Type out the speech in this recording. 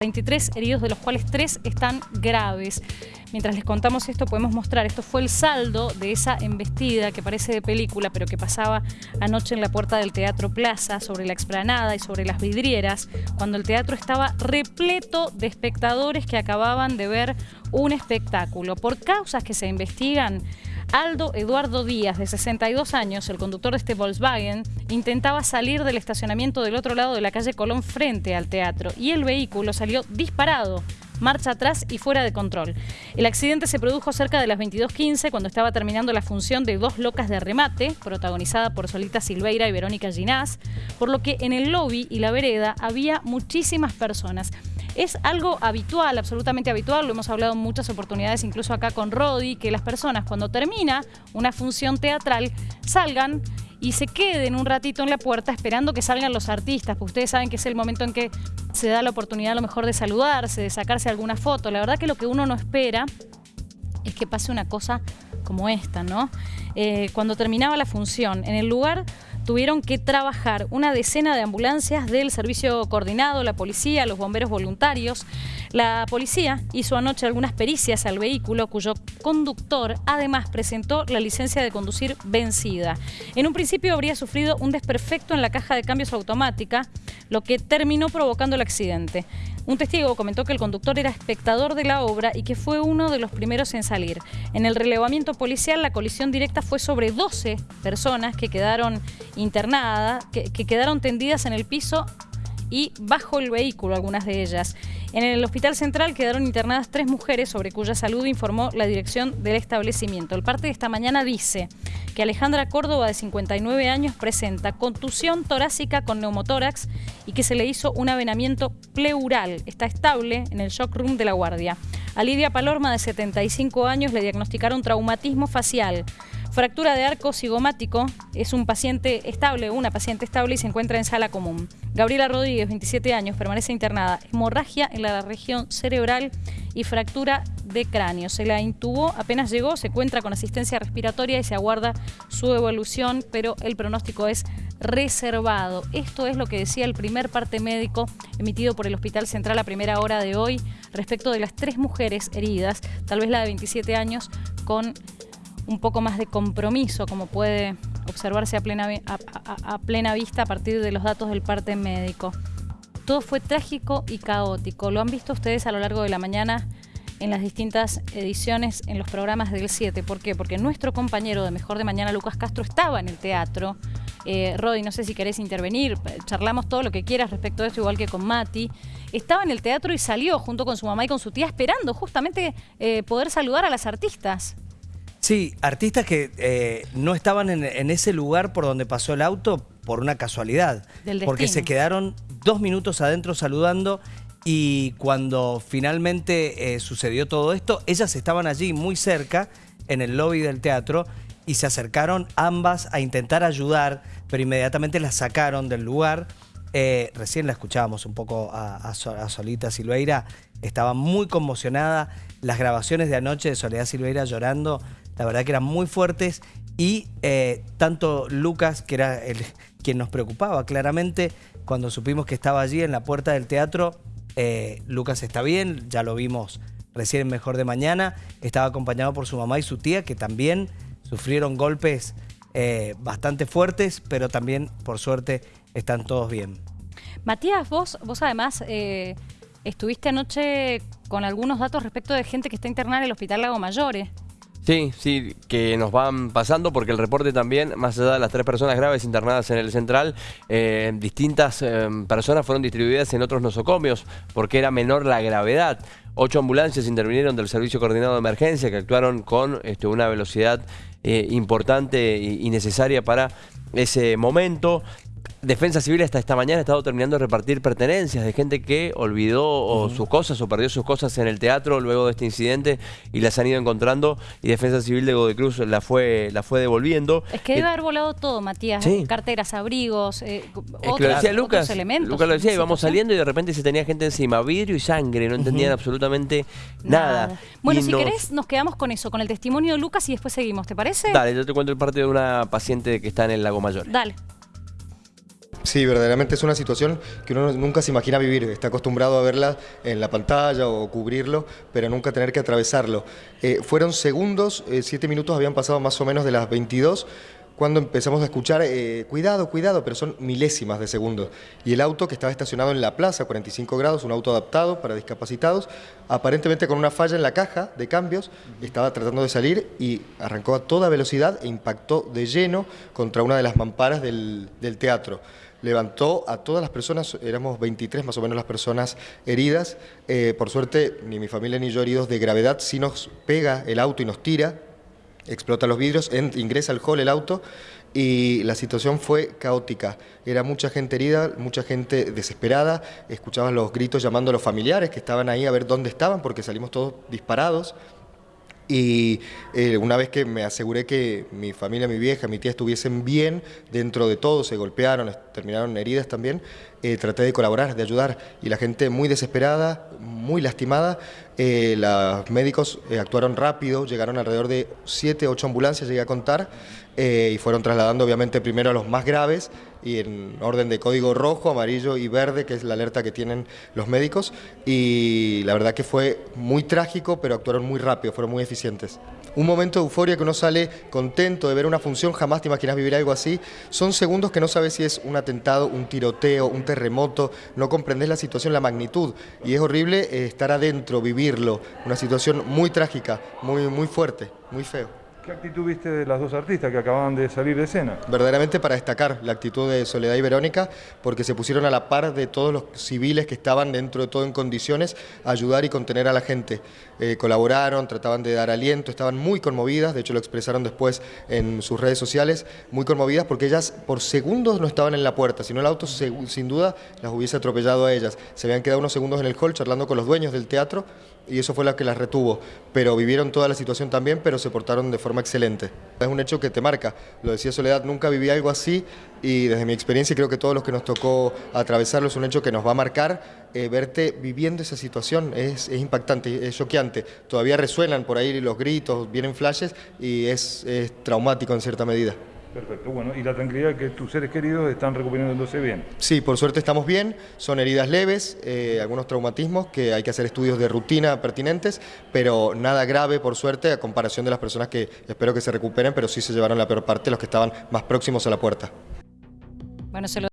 23 heridos, de los cuales 3 están graves. Mientras les contamos esto, podemos mostrar, esto fue el saldo de esa embestida que parece de película, pero que pasaba anoche en la puerta del Teatro Plaza, sobre la explanada y sobre las vidrieras, cuando el teatro estaba repleto de espectadores que acababan de ver un espectáculo. Por causas que se investigan, Aldo Eduardo Díaz, de 62 años, el conductor de este Volkswagen, intentaba salir del estacionamiento del otro lado de la calle Colón frente al teatro y el vehículo salió disparado marcha atrás y fuera de control. El accidente se produjo cerca de las 22.15 cuando estaba terminando la función de Dos Locas de Remate, protagonizada por Solita Silveira y Verónica Ginás, por lo que en el lobby y la vereda había muchísimas personas. Es algo habitual, absolutamente habitual, lo hemos hablado en muchas oportunidades, incluso acá con Rodi, que las personas cuando termina una función teatral salgan y se queden un ratito en la puerta esperando que salgan los artistas, porque ustedes saben que es el momento en que se da la oportunidad a lo mejor de saludarse, de sacarse alguna foto. La verdad que lo que uno no espera es que pase una cosa como esta, ¿no? Eh, cuando terminaba la función, en el lugar tuvieron que trabajar una decena de ambulancias del servicio coordinado, la policía, los bomberos voluntarios. La policía hizo anoche algunas pericias al vehículo cuyo conductor además presentó la licencia de conducir vencida. En un principio habría sufrido un desperfecto en la caja de cambios automática, lo que terminó provocando el accidente. Un testigo comentó que el conductor era espectador de la obra y que fue uno de los primeros en salir. En el relevamiento policial, la colisión directa fue sobre 12 personas que quedaron internadas, que, que quedaron tendidas en el piso y bajo el vehículo, algunas de ellas. En el Hospital Central quedaron internadas tres mujeres sobre cuya salud informó la dirección del establecimiento. El parte de esta mañana dice que Alejandra Córdoba, de 59 años, presenta contusión torácica con neumotórax y que se le hizo un avenamiento pleural. Está estable en el shock room de la guardia. A Lidia Palorma, de 75 años, le diagnosticaron traumatismo facial. Fractura de arco cigomático es un paciente estable, una paciente estable y se encuentra en sala común. Gabriela Rodríguez, 27 años, permanece internada. Hemorragia en la región cerebral y fractura de cráneo. Se la intubó, apenas llegó, se encuentra con asistencia respiratoria y se aguarda su evolución, pero el pronóstico es reservado. Esto es lo que decía el primer parte médico emitido por el Hospital Central a primera hora de hoy respecto de las tres mujeres heridas, tal vez la de 27 años con un poco más de compromiso, como puede observarse a plena, a, plena vista a partir de los datos del parte médico. Todo fue trágico y caótico. Lo han visto ustedes a lo largo de la mañana en las distintas ediciones en los programas del 7. ¿Por qué? Porque nuestro compañero de Mejor de Mañana, Lucas Castro, estaba en el teatro. Eh, Rodi, no sé si querés intervenir, charlamos todo lo que quieras respecto de esto, igual que con Mati. Estaba en el teatro y salió junto con su mamá y con su tía esperando justamente eh, poder saludar a las artistas. Sí, artistas que eh, no estaban en, ese lugar por donde pasó el auto por una casualidad. porque se quedaron dos minutos adentro saludando y cuando finalmente eh, sucedió todo esto, ellas estaban allí muy cerca, en el lobby del teatro, y se acercaron ambas a intentar ayudar, pero inmediatamente las sacaron del lugar. Eh, recién la escuchábamos un poco a, a Solita Silveira, estaba muy conmocionada. Las grabaciones de anoche de Soledad Silveira llorando la verdad que eran muy fuertes y eh, tanto Lucas, que era el, quien nos preocupaba claramente, cuando supimos que estaba allí en la puerta del teatro, eh, Lucas está bien, ya lo vimos recién Mejor de Mañana, estaba acompañado por su mamá y su tía, que también sufrieron golpes eh, bastante fuertes, pero también, por suerte, están todos bien. Matías, vos, vos además estuviste anoche con algunos datos respecto de gente que está internada en el Hospital Lago Mayores. Sí, sí, que nos van pasando porque el reporte también, más allá de las tres personas graves internadas en el central, eh, distintas eh, personas fueron distribuidas en otros nosocomios porque era menor la gravedad. Ocho ambulancias intervinieron del Servicio Coordinado de Emergencia que actuaron con este, una velocidad eh, importante y necesaria para ese momento. Defensa Civil hasta esta mañana ha estado terminando de repartir pertenencias de gente que olvidó sus cosas o perdió sus cosas en el teatro luego de este incidente y las han ido encontrando y Defensa Civil de Godecruz la fue, la fue devolviendo. Es que debe haber volado todo, Matías. Carteras, abrigos, eh, otros, lo decía Lucas, elementos. Lucas lo decía, íbamos saliendo y de repente se tenía gente encima, vidrio y sangre, no entendían absolutamente nada. Bueno, si querés nos quedamos con eso, con el testimonio de Lucas y después seguimos, ¿te parece? Dale, yo te cuento el parte de una paciente que está en el Lago Mayor. Dale. Sí, verdaderamente es una situación que uno nunca se imagina vivir, está acostumbrado a verla en la pantalla o cubrirlo, pero nunca tener que atravesarlo. Eh, fueron segundos, eh, siete minutos habían pasado más o menos de las 22, cuando empezamos a escuchar, eh, cuidado, cuidado, pero son milésimas de segundos. Y el auto que estaba estacionado en la plaza, 45 grados, un auto adaptado para discapacitados, aparentemente con una falla en la caja de cambios, estaba tratando de salir y arrancó a toda velocidad e impactó de lleno contra una de las mamparas del, teatro levantó a todas las personas, éramos 23 más o menos las personas heridas, eh, por suerte ni mi familia ni yo heridos de gravedad, sí nos pega el auto y nos tira, explota los vidrios, ingresa al hall el auto y la situación fue caótica. Era mucha gente herida, mucha gente desesperada, escuchaban los gritos llamando a los familiares que estaban ahí a ver dónde estaban porque salimos todos disparados. Y eh, una vez que me aseguré que mi familia, mi vieja, mi tía estuviesen bien dentro de todo, se golpearon, terminaron heridas también, eh, traté de colaborar, de ayudar. Y la gente muy desesperada, muy lastimada, eh, los médicos actuaron rápido, llegaron alrededor de 7, 8 ambulancias, llegué a contar, y fueron trasladando obviamente primero a los más graves, y en orden de código rojo, amarillo y verde, que es la alerta que tienen los médicos. Y la verdad que fue muy trágico, pero actuaron muy rápido, fueron muy eficientes. Un momento de euforia que uno sale contento de ver una función, jamás te imaginas vivir algo así. Son segundos que no sabes si es un atentado, un tiroteo, un terremoto, no comprendes la situación, la magnitud. Y es horrible eh, estar adentro, vivirlo. Una situación muy trágica, muy, muy fuerte, muy feo. ¿Qué actitud viste de las dos artistas que acababan de salir de escena? Verdaderamente para destacar la actitud de Soledad y Verónica, porque se pusieron a la par de todos los civiles que estaban dentro de todo en condiciones a ayudar y contener a la gente. Eh, colaboraron, trataban de dar aliento, estaban muy conmovidas, de hecho lo expresaron después en sus redes sociales, muy conmovidas porque ellas por segundos no estaban en la puerta, sino el auto sin duda las hubiese atropellado a ellas. Se habían quedado unos segundos en el hall charlando con los dueños del teatro y eso fue lo que las retuvo, pero vivieron toda la situación también, pero se portaron de forma excelente. Es un hecho que te marca, lo decía Soledad, nunca viví algo así y desde mi experiencia creo que todos los que nos tocó atravesarlo es un hecho que nos va a marcar, eh, verte viviendo esa situación es, impactante, es choqueante, todavía resuenan por ahí los gritos, vienen flashes y es traumático en cierta medida. Perfecto, bueno, y la tranquilidad que tus seres queridos están recuperándose bien. Sí, por suerte estamos bien, son heridas leves, eh, algunos traumatismos que hay que hacer estudios de rutina pertinentes, pero nada grave por suerte a comparación de las personas que espero que se recuperen, pero sí se llevaron la peor parte los que estaban más próximos a la puerta. Bueno, se lo